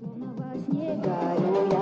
Словно во сне горю. Я